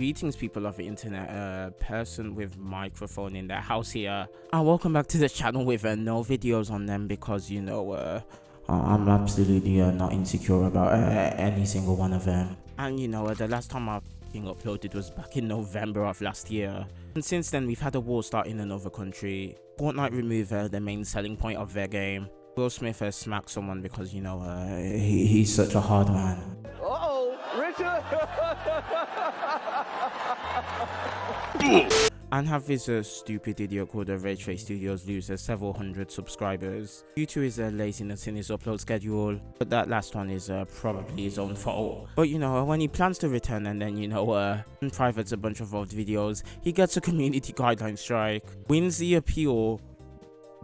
Greetings, people of the internet, a person with microphone in their house here. And welcome back to the channel with uh, no videos on them because, you know, uh, I'm absolutely uh, not insecure about uh, any single one of them. And, you know, uh, the last time I uploaded was back in November of last year. And since then, we've had a war start in another country. Fortnite remove uh, the main selling point of their game. Will Smith has smacked someone because, you know, uh, he, he's such a hard man. Uh-oh, Richard! and have this uh, stupid idiot called uh, Raytrace Studios lose uh, several hundred subscribers due to his uh, laziness in his upload schedule. But that last one is uh, probably his own fault. But you know, when he plans to return and then you know, uh, privates a bunch of old videos, he gets a community guideline strike, wins the appeal,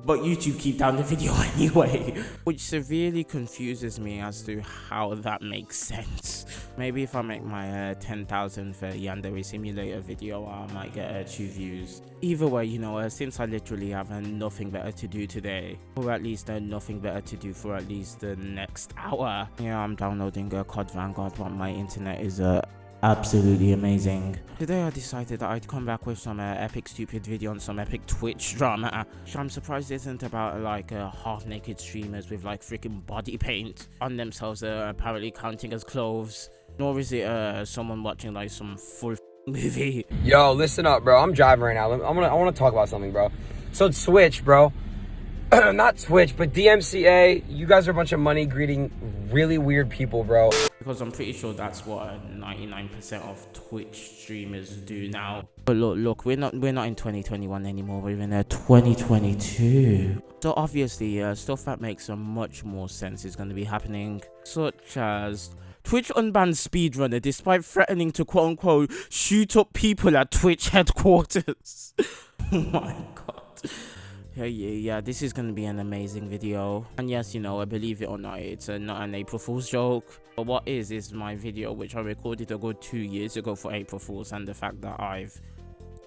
but YouTube keep down the video anyway, which severely confuses me as to how that makes sense. Maybe if I make my uh, 10,000 for Yandere Simulator video, I might get uh, two views. Either way, you know, uh, since I literally have uh, nothing better to do today, or at least uh, nothing better to do for at least the next hour, yeah, I'm downloading uh, COD Vanguard, but my internet is uh, absolutely amazing. Today I decided that I'd come back with some uh, epic stupid video on some epic Twitch drama, I'm surprised isn't about like uh, half-naked streamers with like freaking body paint on themselves uh, apparently counting as clothes, nor is it uh, someone watching like some full movie. Yo, listen up, bro. I'm driving right now. I'm gonna, I want to talk about something, bro. So Switch bro. Not Twitch, but DMCA. You guys are a bunch of money greeting really weird people, bro because I'm pretty sure that's what 99% of Twitch streamers do now. But look, look, we're not we're not in 2021 anymore. We're in uh, 2022. So obviously, uh, stuff that makes uh, much more sense is going to be happening, such as Twitch unbanned speedrunner despite threatening to quote unquote shoot up people at Twitch headquarters. oh my god. Yeah, yeah, yeah, this is gonna be an amazing video. And yes, you know, I believe it or not, it's uh, not an April Fool's joke. But what is, is my video, which I recorded a good two years ago for April Fool's, and the fact that I've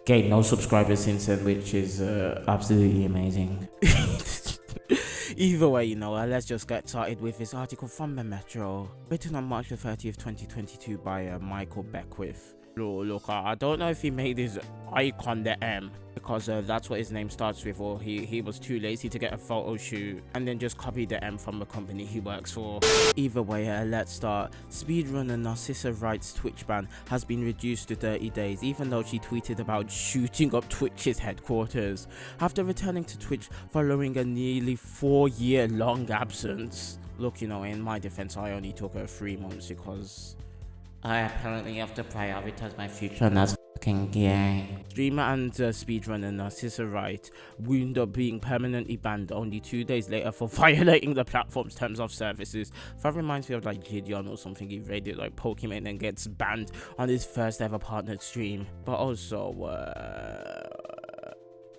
gained no subscribers since then, which is uh, absolutely amazing. Either way, you know, uh, let's just get started with this article from the Metro, written on March the 30th, 2022 by uh, Michael Beckwith. Look, look, I don't know if he made his icon the M because uh, that's what his name starts with or he, he was too lazy to get a photo shoot and then just copied the M from the company he works for. Either way, uh, let's start. Speedrunner Narcissa Wright's Twitch ban has been reduced to 30 days even though she tweeted about shooting up Twitch's headquarters after returning to Twitch following a nearly four year long absence. Look, you know, in my defense, I only took her three months because I apparently have to prioritize my future and that's fucking gay. Streamer and uh, speedrunner Narcissa Wright wound up being permanently banned only two days later for violating the platform's terms of services. That reminds me of like Gideon or something he raided like Pokemon and gets banned on his first ever partnered stream. But also, uh,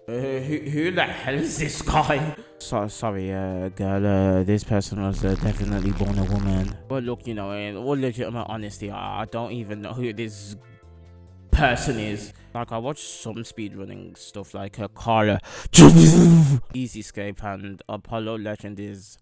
uh, who, who the hell is this guy? So, sorry, uh, girl, uh, this person was uh, definitely born a woman. But look, you know, in all legitimate honesty, I, I don't even know who this person is. Like, I watched some speedrunning stuff like uh, Carla, Easy Escape, and Apollo Legend is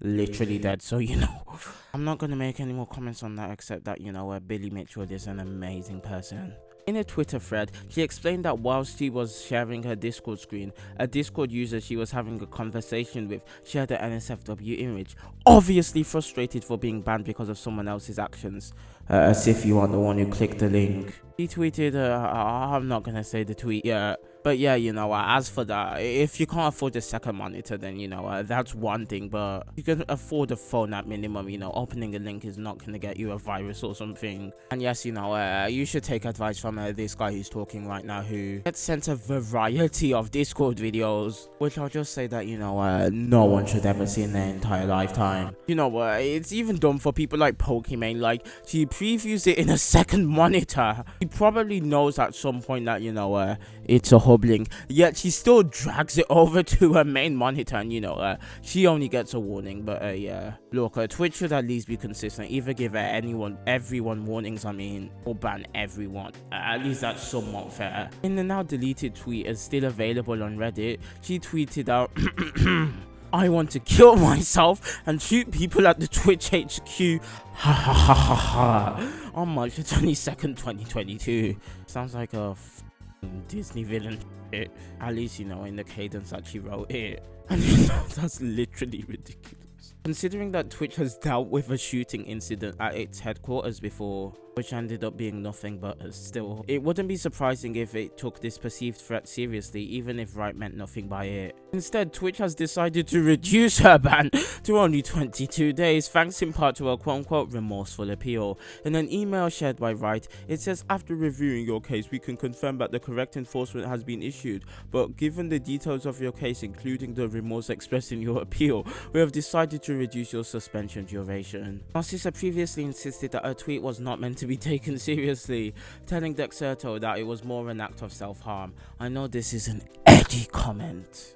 literally dead. So, you know, I'm not going to make any more comments on that except that, you know, uh, Billy Mitchell is an amazing person. In a Twitter thread, she explained that whilst she was sharing her Discord screen, a Discord user she was having a conversation with shared an NSFW image, obviously frustrated for being banned because of someone else's actions, uh, as if you are the one who clicked the link. He tweeted, uh, I'm not gonna say the tweet yet, but yeah, you know, uh, as for that, if you can't afford a second monitor, then, you know, uh, that's one thing. But you can afford a phone at minimum, you know, opening a link is not going to get you a virus or something. And yes, you know, uh, you should take advice from uh, this guy who's talking right now who gets sent a variety of Discord videos, which I'll just say that, you know, uh, no one should ever see in their entire lifetime. You know, uh, it's even done for people like Pokimane, like, she previews it in a second monitor. He probably knows at some point that, you know, it's a hobbling yet she still drags it over to her main monitor and you know uh, she only gets a warning but uh, yeah look uh, twitch should at least be consistent either give anyone everyone warnings i mean or ban everyone uh, at least that's somewhat fair in the now deleted tweet is still available on reddit she tweeted out I want to kill myself and shoot people at the Twitch HQ. Ha ha ha ha ha. On March 22nd, 2022. Sounds like a Disney villain. At least, you know, in the cadence that she wrote it. And you know, that's literally ridiculous. Considering that Twitch has dealt with a shooting incident at its headquarters before, which ended up being nothing but still, it wouldn't be surprising if it took this perceived threat seriously, even if Wright meant nothing by it. Instead, Twitch has decided to reduce her ban to only 22 days, thanks in part to a quote-unquote remorseful appeal. In an email shared by Wright, it says, after reviewing your case, we can confirm that the correct enforcement has been issued, but given the details of your case, including the remorse expressed in your appeal, we have decided to reduce your suspension duration. Narcissa previously insisted that her tweet was not meant to be taken seriously, telling Dexerto that it was more an act of self-harm. I know this is an edgy comment.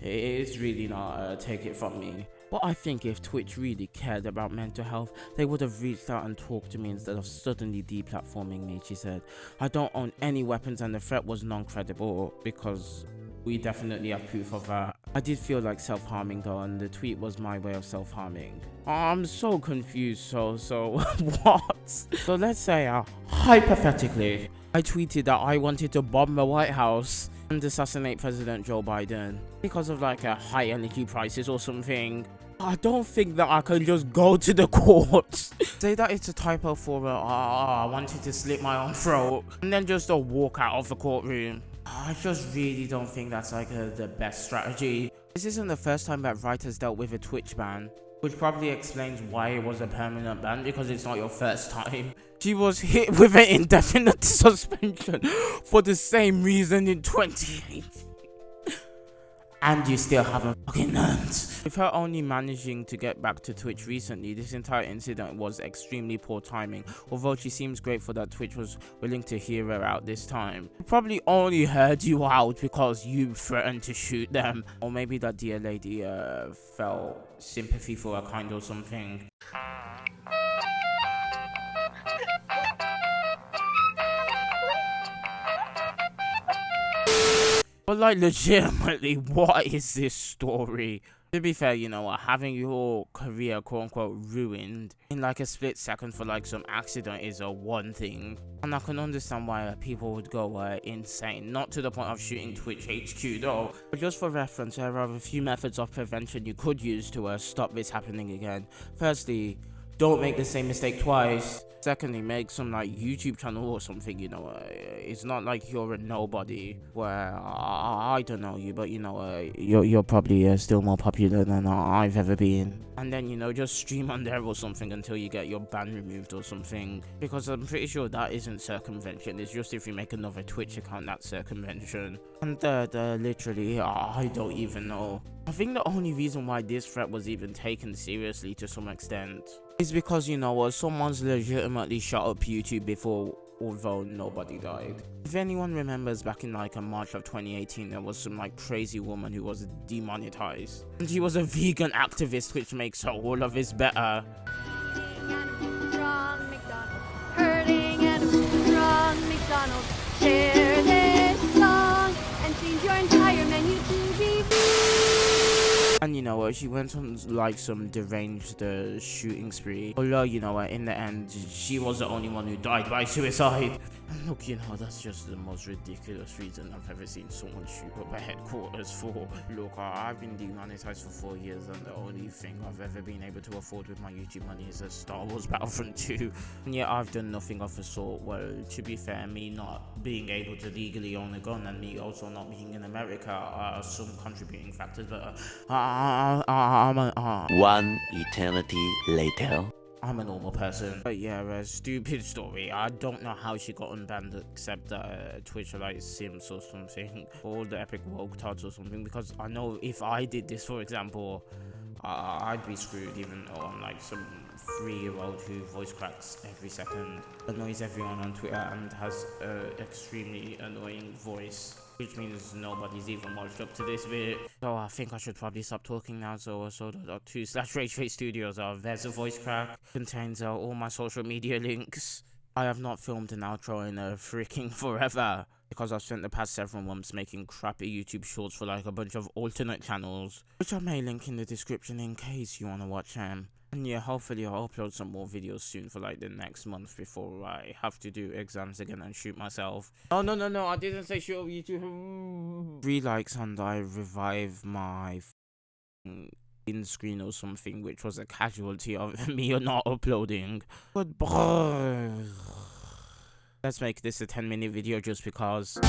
It's really not, uh, take it from me. But I think if Twitch really cared about mental health, they would have reached out and talked to me instead of suddenly deplatforming me, she said. I don't own any weapons and the threat was non-credible because we definitely have proof of that. I did feel like self-harming though and the tweet was my way of self-harming. I'm so confused so so what? So let's say uh, hypothetically I tweeted that I wanted to bomb the White House and assassinate President Joe Biden because of like a high energy prices or something. I don't think that I can just go to the courts, say that it's a typo for a, uh, I wanted to slit my own throat, and then just a walk out of the courtroom. I just really don't think that's like a, the best strategy. This isn't the first time that Wright has dealt with a Twitch ban, which probably explains why it was a permanent ban because it's not your first time. She was hit with an indefinite suspension for the same reason in 2018 and you still haven't fucking learned. With her only managing to get back to Twitch recently, this entire incident was extremely poor timing, although she seems grateful that Twitch was willing to hear her out this time. Probably only heard you out because you threatened to shoot them, or maybe that dear lady uh, felt sympathy for her kind or something. But like legitimately, what is this story? To be fair, you know, what, having your career quote unquote ruined in like a split second for like some accident is a one thing. And I can understand why people would go uh, insane. Not to the point of shooting Twitch HQ though. But just for reference, there are a few methods of prevention you could use to uh, stop this happening again. Firstly, don't make the same mistake twice. Secondly, make some like YouTube channel or something, you know. Uh, it's not like you're a nobody where I, don't know you, but you know, uh, you're, you're probably uh, still more popular than I've ever been. And then, you know, just stream on there or something until you get your ban removed or something. Because I'm pretty sure that isn't circumvention. It's just if you make another Twitch account, that's circumvention. And third, uh, literally, I don't even know. I think the only reason why this threat was even taken seriously to some extent is because, you know, what, someone's legitimately shut up YouTube before although nobody died. If anyone remembers back in like a March of 2018, there was some like crazy woman who was demonetized. And she was a vegan activist, which makes her all of this better. Know what, she went on like some deranged uh, shooting spree. Although, you know what, in the end, she was the only one who died by suicide. And look, you know, that's just the most ridiculous reason I've ever seen someone shoot up a headquarters for. Look, I've been demonetized for four years and the only thing I've ever been able to afford with my YouTube money is a Star Wars Battlefront 2. And yet I've done nothing of the sort. Well, to be fair, me not being able to legally own a gun and me also not being in America are some contributing factors, but uh, I, I, I'm a, uh, One eternity later. I'm a normal person. But yeah, a stupid story. I don't know how she got unbanned except that uh, Twitch like Sims or something. Or the Epic Woke Tots or something. Because I know if I did this, for example, uh, I'd be screwed even though I'm like some three-year-old who voice cracks every second, annoys everyone on Twitter and has an extremely annoying voice which means nobody's even watched up to this bit. So I think I should probably stop talking now. So so the two slash Rage Studios are there's a voice crack contains uh, all my social media links. I have not filmed an outro in a freaking forever because I've spent the past several months making crappy YouTube shorts for like a bunch of alternate channels, which I may link in the description in case you want to watch them. And yeah, hopefully I'll upload some more videos soon for like the next month before I have to do exams again and shoot myself. Oh no no no, I didn't say shoot YouTube. Three likes and I revive my in screen or something, which was a casualty of me not uploading. Goodbye. Let's make this a 10 minute video just because.